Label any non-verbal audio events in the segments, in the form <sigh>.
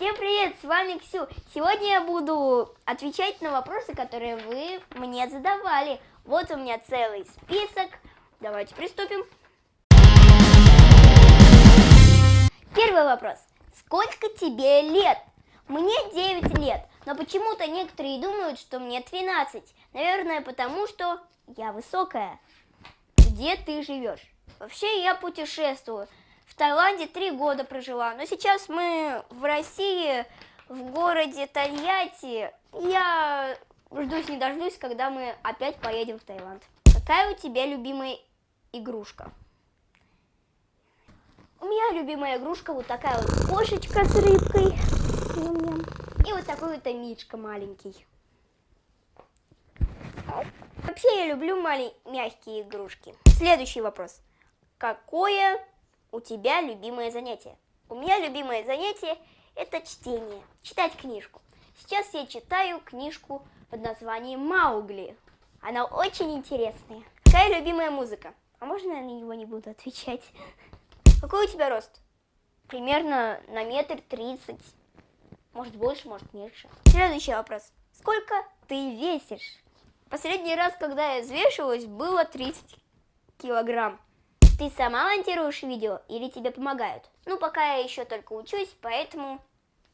Всем привет, с вами Ксю. Сегодня я буду отвечать на вопросы, которые вы мне задавали. Вот у меня целый список. Давайте приступим. Первый вопрос. Сколько тебе лет? Мне 9 лет, но почему-то некоторые думают, что мне 12. Наверное, потому что я высокая. Где ты живешь? Вообще я путешествую. Таиланде три года прожила, но сейчас мы в России, в городе Тольятти. Я ждусь не дождусь, когда мы опять поедем в Таиланд. Какая у тебя любимая игрушка? У меня любимая игрушка вот такая вот кошечка с рыбкой. И вот такой вот мишка маленький. Вообще я люблю малень... мягкие игрушки. Следующий вопрос. Какое у тебя любимое занятие? У меня любимое занятие это чтение, читать книжку. Сейчас я читаю книжку под названием Маугли. Она очень интересная. Какая любимая музыка? А можно я на него не буду отвечать? Какой у тебя рост? Примерно на метр тридцать. Может больше, может меньше. Следующий вопрос. Сколько ты весишь? Последний раз, когда я взвешивалась, было 30 килограмм. Ты сама монтируешь видео или тебе помогают? Ну, пока я еще только учусь, поэтому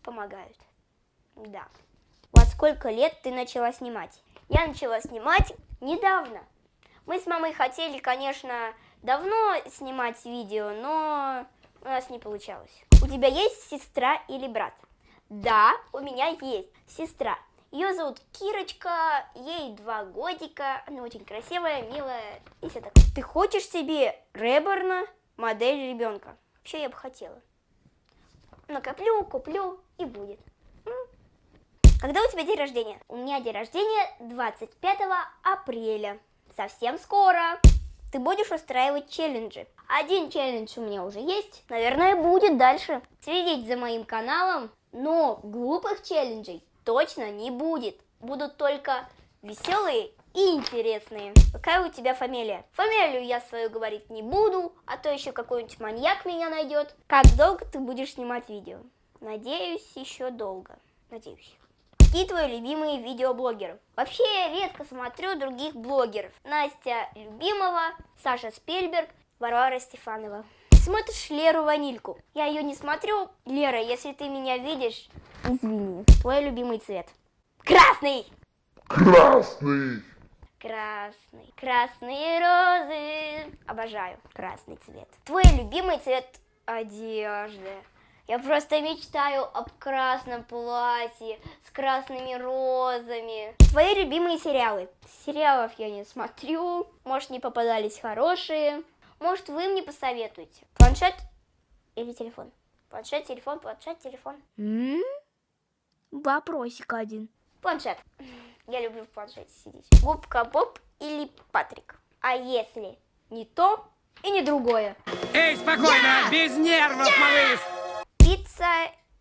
помогают. Да. Во сколько лет ты начала снимать? Я начала снимать недавно. Мы с мамой хотели, конечно, давно снимать видео, но у нас не получалось. У тебя есть сестра или брат? Да, у меня есть сестра. Ее зовут Кирочка, ей два годика, она очень красивая, милая и все такое. Ты хочешь себе Реборна, модель ребенка? Вообще я бы хотела. Накоплю, куплю и будет. Когда у тебя день рождения? У меня день рождения 25 апреля. Совсем скоро. Ты будешь устраивать челленджи. Один челлендж у меня уже есть. Наверное, будет дальше. Следить за моим каналом. Но глупых челленджей точно не будет. Будут только веселые и интересные. Какая у тебя фамилия? Фамилию я свою говорить не буду, а то еще какой-нибудь маньяк меня найдет. Как долго ты будешь снимать видео? Надеюсь, еще долго. Надеюсь. Какие твои любимые видеоблогеры? Вообще я редко смотрю других блогеров. Настя Любимова, Саша Спельберг, Варвара Стефанова. Смотришь Леру Ванильку? Я ее не смотрю. Лера, если ты меня видишь, Извини. Твой любимый цвет. Красный! Красный! Красный. Красные розы. Обожаю красный цвет. Твой любимый цвет одежды. Я просто мечтаю об красном платье с красными розами. Твои любимые сериалы. Сериалов я не смотрю. Может, не попадались хорошие. Может, вы мне посоветуете. Планшет или телефон? Планшет, телефон, планшет, телефон. М? Вопросик один. Планшет. <laughs> Я люблю в планшете сидеть. Губка Боб или Патрик. А если не то и не другое? Эй, спокойно, я! без нервов, я! малыш! Пицца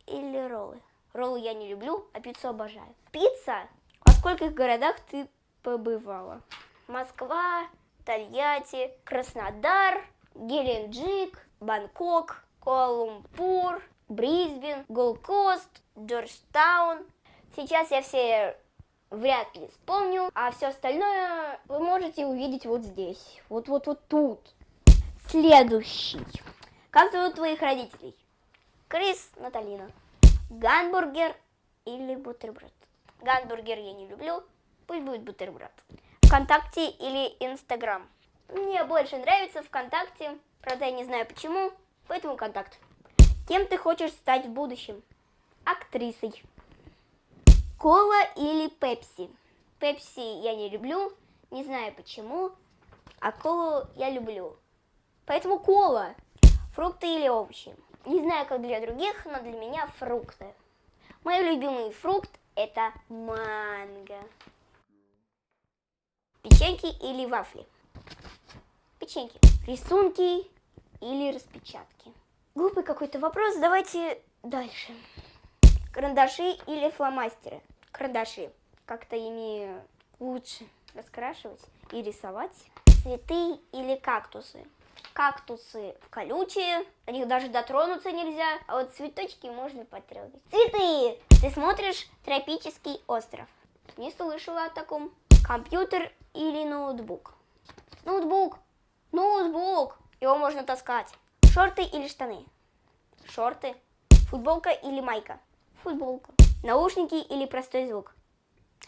или роллы? Роллы я не люблю, а пиццу обожаю. Пицца? Во скольких городах ты побывала? Москва, Тольятти, Краснодар, Геленджик, Бангкок, Куала-Лумпур, Брисбен, Голкост, Джорджтаун. Сейчас я все вряд ли вспомню, а все остальное вы можете увидеть вот здесь, вот-вот-вот тут. Следующий. Как зовут твоих родителей? Крис, Наталина. Гамбургер или бутерброд? Гамбургер я не люблю, пусть будет бутерброд. Вконтакте или Инстаграм? Мне больше нравится ВКонтакте, правда я не знаю почему, поэтому Контакт. Кем ты хочешь стать в будущем? Актрисой. Кола или пепси? Пепси я не люблю, не знаю почему, а колу я люблю. Поэтому кола. Фрукты или овощи? Не знаю, как для других, но для меня фрукты. Мой любимый фрукт это манго. Печеньки или вафли? Печеньки. Рисунки или распечатки? Глупый какой-то вопрос, давайте дальше. Карандаши или фломастеры? Карандаши. Как-то ими лучше раскрашивать и рисовать. Цветы или кактусы? Кактусы колючие, до них даже дотронуться нельзя, а вот цветочки можно потрогать. Цветы! Ты смотришь «Тропический остров». Не слышала о таком. Компьютер или ноутбук? Ноутбук! Ноутбук! Его можно таскать. Шорты или штаны? Шорты. Футболка или майка? Футболка. Наушники или простой звук?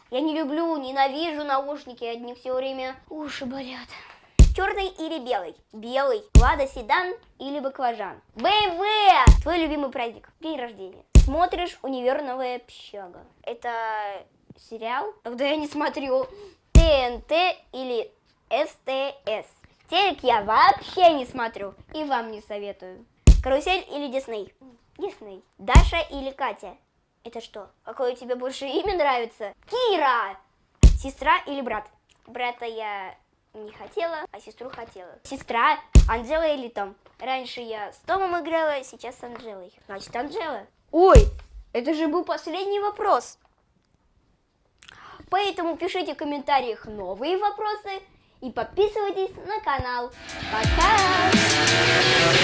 Я не люблю, ненавижу наушники, одни все время уши болят. Черный или белый? Белый. Лада Седан или Баклажан? БМВ! Твой любимый праздник? День рождения. Смотришь «Универ. Новая общага». Это сериал? Тогда я не смотрю. ТНТ или СТС? Телек я вообще не смотрю и вам не советую. Карусель или Дисней? Дисней. Даша или Катя? Это что? Какое тебе больше имя нравится? Кира! Сестра или брат? Брата я не хотела, а сестру хотела. Сестра, Анжела или Том? Раньше я с Томом играла, сейчас с Анжелой. Значит, Анжела. Ой, это же был последний вопрос. Поэтому пишите в комментариях новые вопросы и подписывайтесь на канал. Пока!